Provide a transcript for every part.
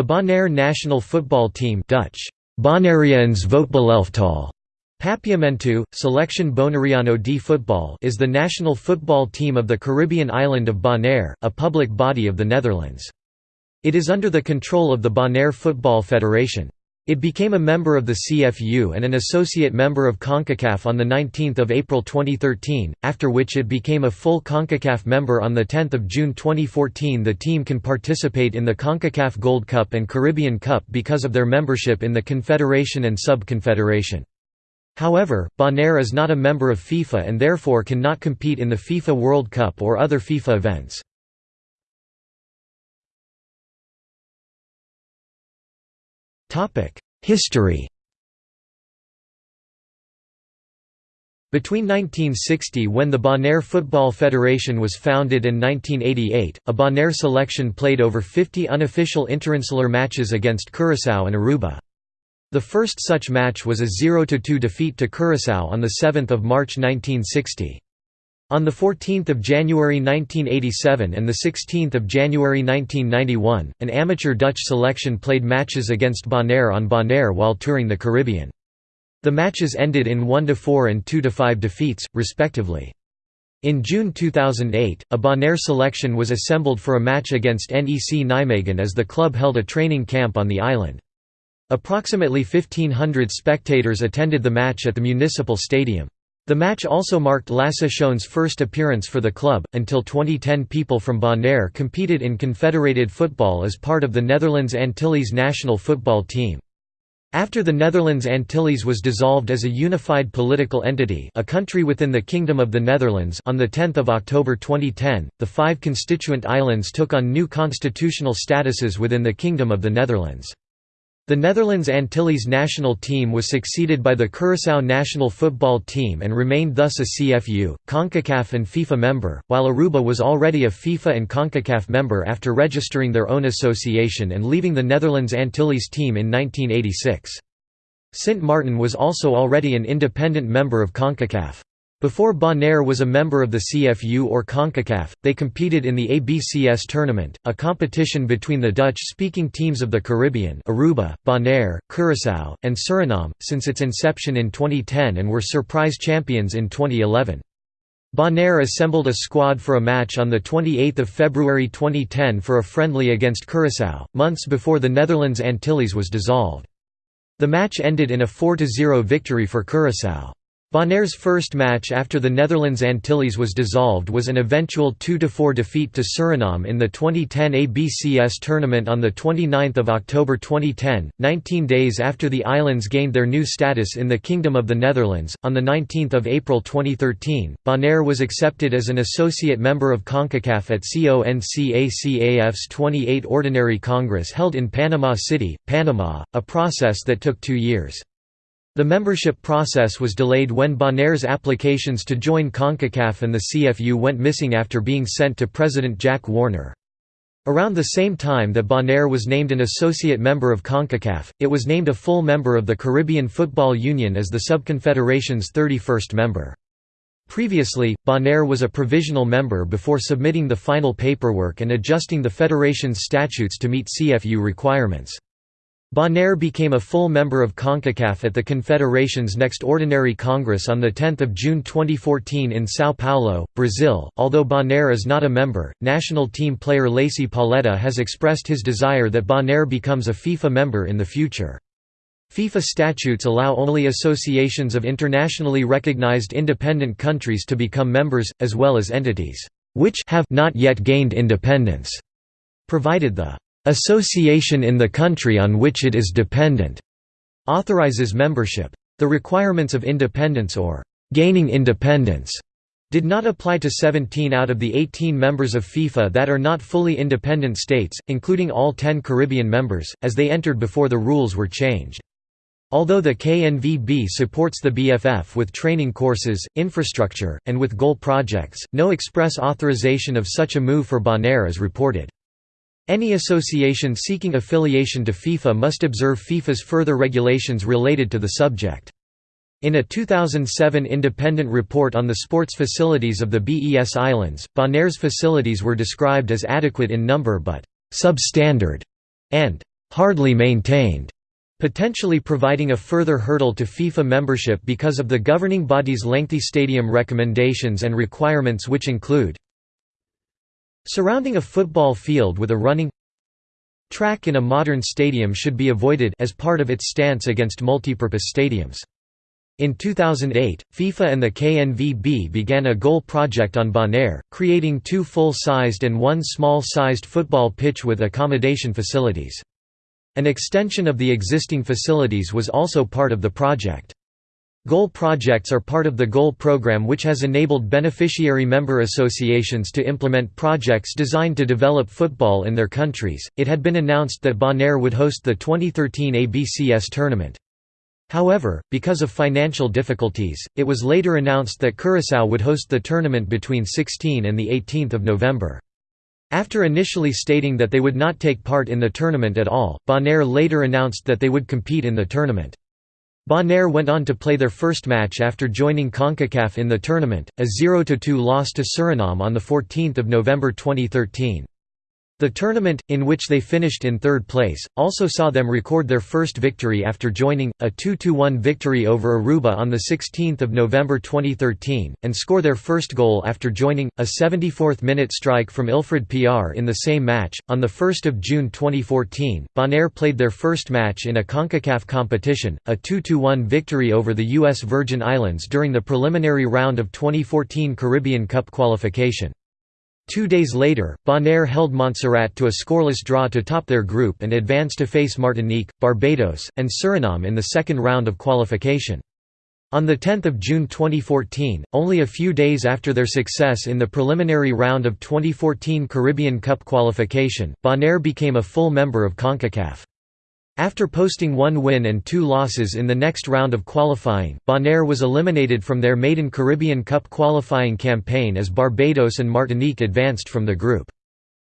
The Bonaire national football team Dutch, Papiamentu, Selection Bonaireano de Football is the national football team of the Caribbean island of Bonaire, a public body of the Netherlands. It is under the control of the Bonaire Football Federation. It became a member of the CFU and an associate member of CONCACAF on 19 April 2013, after which it became a full CONCACAF member on 10 June 2014 The team can participate in the CONCACAF Gold Cup and Caribbean Cup because of their membership in the Confederation and Sub-Confederation. However, Bonaire is not a member of FIFA and therefore cannot compete in the FIFA World Cup or other FIFA events. History Between 1960 when the Bonaire Football Federation was founded and 1988, a Bonaire selection played over 50 unofficial interinsular matches against Curaçao and Aruba. The first such match was a 0–2 defeat to Curaçao on 7 March 1960. On 14 January 1987 and 16 January 1991, an amateur Dutch selection played matches against Bonaire on Bonaire while touring the Caribbean. The matches ended in 1–4 and 2–5 defeats, respectively. In June 2008, a Bonaire selection was assembled for a match against NEC Nijmegen as the club held a training camp on the island. Approximately 1,500 spectators attended the match at the municipal stadium. The match also marked Lasse Schöne's first appearance for the club. Until 2010, people from Bonaire competed in confederated football as part of the Netherlands Antilles national football team. After the Netherlands Antilles was dissolved as a unified political entity a country within the Kingdom of the Netherlands on 10 October 2010, the five constituent islands took on new constitutional statuses within the Kingdom of the Netherlands. The Netherlands Antilles national team was succeeded by the Curaçao national football team and remained thus a CFU, CONCACAF and FIFA member, while Aruba was already a FIFA and CONCACAF member after registering their own association and leaving the Netherlands Antilles team in 1986. Sint Maarten was also already an independent member of CONCACAF. Before Bonaire was a member of the CFU or CONCACAF, they competed in the ABCS tournament, a competition between the Dutch-speaking teams of the Caribbean Aruba, Bonaire, Curaçao, and Suriname, since its inception in 2010 and were surprise champions in 2011. Bonaire assembled a squad for a match on 28 February 2010 for a friendly against Curaçao, months before the Netherlands Antilles was dissolved. The match ended in a 4–0 victory for Curaçao. Bonaire's first match after the Netherlands Antilles was dissolved was an eventual 2–4 defeat to Suriname in the 2010 ABCS tournament on 29 October 2010, 19 days after the islands gained their new status in the Kingdom of the Netherlands. On 19 April 2013, Bonaire was accepted as an associate member of CONCACAF at CONCACAF's 28 Ordinary Congress held in Panama City, Panama, a process that took two years. The membership process was delayed when Bonaire's applications to join CONCACAF and the CFU went missing after being sent to President Jack Warner. Around the same time that Bonaire was named an associate member of CONCACAF, it was named a full member of the Caribbean Football Union as the subconfederation's 31st member. Previously, Bonaire was a provisional member before submitting the final paperwork and adjusting the federation's statutes to meet CFU requirements. Bonaire became a full member of CONCACAF at the Confederation's next Ordinary Congress on 10 June 2014 in São Paulo, Brazil. Although Bonaire is not a member, national team player Lacy Pauleta has expressed his desire that Bonaire becomes a FIFA member in the future. FIFA statutes allow only associations of internationally recognized independent countries to become members, as well as entities which have not yet gained independence, provided the association in the country on which it is dependent authorizes membership. The requirements of independence or gaining independence did not apply to 17 out of the 18 members of FIFA that are not fully independent states, including all 10 Caribbean members, as they entered before the rules were changed. Although the KNVB supports the BFF with training courses, infrastructure, and with goal projects, no express authorization of such a move for Bonaire is reported. Any association seeking affiliation to FIFA must observe FIFA's further regulations related to the subject. In a 2007 independent report on the sports facilities of the BES Islands, Bonaire's facilities were described as adequate in number but «substandard» and hardly maintained, potentially providing a further hurdle to FIFA membership because of the governing body's lengthy stadium recommendations and requirements which include surrounding a football field with a running track in a modern stadium should be avoided as part of its stance against multipurpose stadiums. In 2008, FIFA and the KNVB began a goal project on Bonaire, creating two full-sized and one small-sized football pitch with accommodation facilities. An extension of the existing facilities was also part of the project. Goal projects are part of the Goal program which has enabled beneficiary member associations to implement projects designed to develop football in their countries. It had been announced that Bonaire would host the 2013 ABCS tournament. However, because of financial difficulties, it was later announced that Curaçao would host the tournament between 16 and 18 November. After initially stating that they would not take part in the tournament at all, Bonaire later announced that they would compete in the tournament. Bonaire went on to play their first match after joining CONCACAF in the tournament, a 0–2 loss to Suriname on 14 November 2013. The tournament, in which they finished in third place, also saw them record their first victory after joining, a 2–1 victory over Aruba on 16 November 2013, and score their first goal after joining, a 74th-minute strike from Ilfred PR in the same match. On 1 June 2014, Bonaire played their first match in a CONCACAF competition, a 2–1 victory over the U.S. Virgin Islands during the preliminary round of 2014 Caribbean Cup qualification. Two days later, Bonaire held Montserrat to a scoreless draw to top their group and advance to face Martinique, Barbados, and Suriname in the second round of qualification. On 10 June 2014, only a few days after their success in the preliminary round of 2014 Caribbean Cup qualification, Bonaire became a full member of CONCACAF. After posting one win and two losses in the next round of qualifying, Bonaire was eliminated from their maiden Caribbean Cup qualifying campaign as Barbados and Martinique advanced from the group.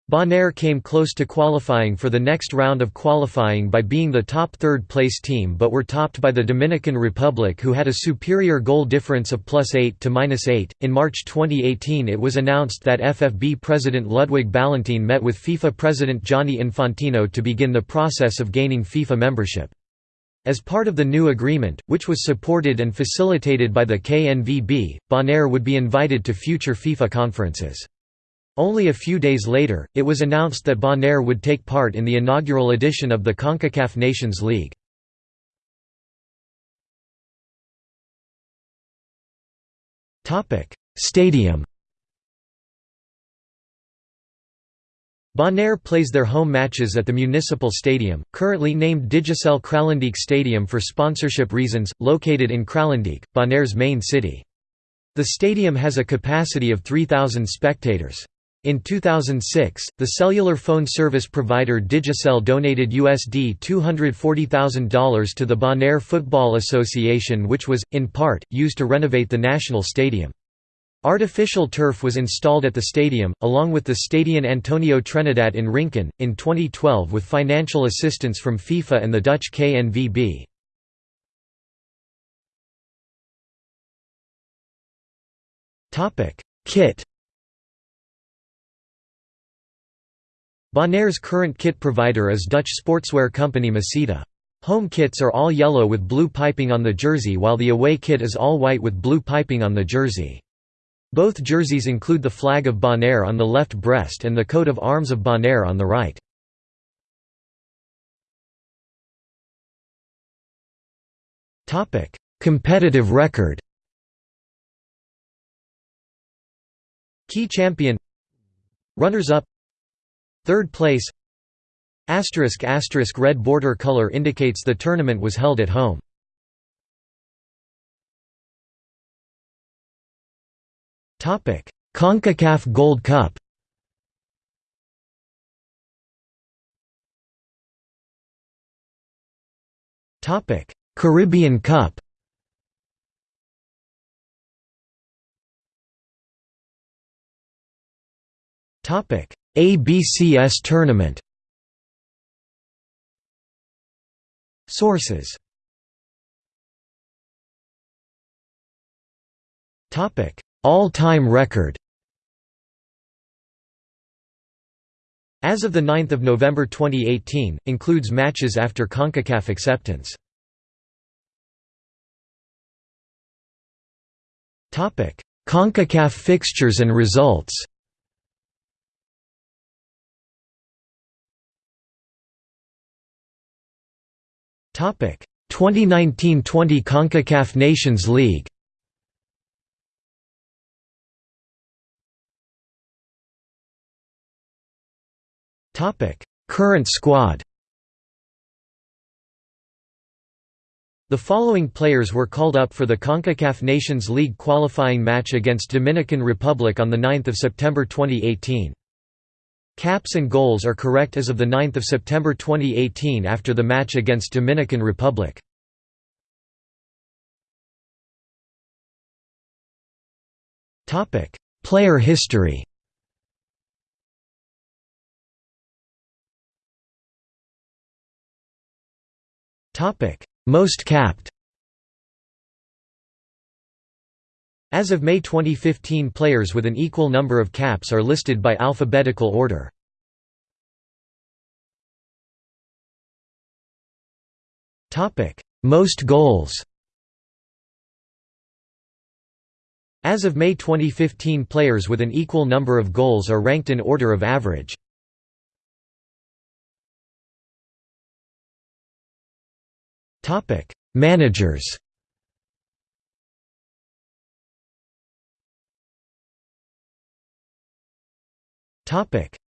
Bonaire came close to qualifying for the next round of qualifying by being the top third-place team but were topped by the Dominican Republic who had a superior goal difference of plus 8 to minus 8. In March 2018 it was announced that FFB President Ludwig Ballentine met with FIFA President Gianni Infantino to begin the process of gaining FIFA membership. As part of the new agreement, which was supported and facilitated by the KNVB, Bonaire would be invited to future FIFA conferences. Only a few days later, it was announced that Bonaire would take part in the inaugural edition of the CONCACAF Nations League. Stadium Bonaire plays their home matches at the Municipal Stadium, currently named Digicel Kralendijk Stadium for sponsorship reasons, located in Kralendijk, Bonaire's main city. The stadium has a capacity of 3,000 spectators. In 2006, the cellular phone service provider Digicel donated USD $240,000 to the Bonaire Football Association which was, in part, used to renovate the national stadium. Artificial turf was installed at the stadium, along with the Stadion Antonio Trinidad in Rincon, in 2012 with financial assistance from FIFA and the Dutch KNVB. Kit Bonaire's current kit provider is Dutch sportswear company Masita. Home kits are all yellow with blue piping on the jersey while the away kit is all white with blue piping on the jersey. Both jerseys include the flag of Bonaire on the left breast and the coat of arms of Bonaire on the right. Competitive record Key champion Runners-up Third place asterisk asterisk red border color indicates the tournament was held at home. Topic: CONCACAF Gold Cup. Topic: Caribbean Cup. Topic: ABCS tournament. Sources. All-time record. As of 9 November 2018, includes matches after CONCACAF acceptance. CONCACAF fixtures and results 2019-20 CONCACAF Nations League Current squad The following players were called up for the CONCACAF Nations League qualifying match against Dominican Republic on 9 September 2018. Caps and goals are correct as of 9 September 2018 after the match against Dominican Republic. Player history Most capped As of May 2015 players with an equal number of caps are listed by alphabetical order. Most goals As of May 2015 players with an equal number of goals are ranked in order of average. Managers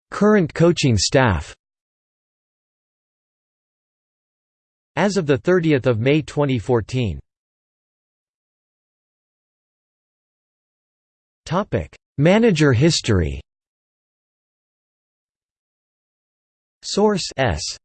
Current coaching staff As of 30 May 2014 Topic: Manager history Source S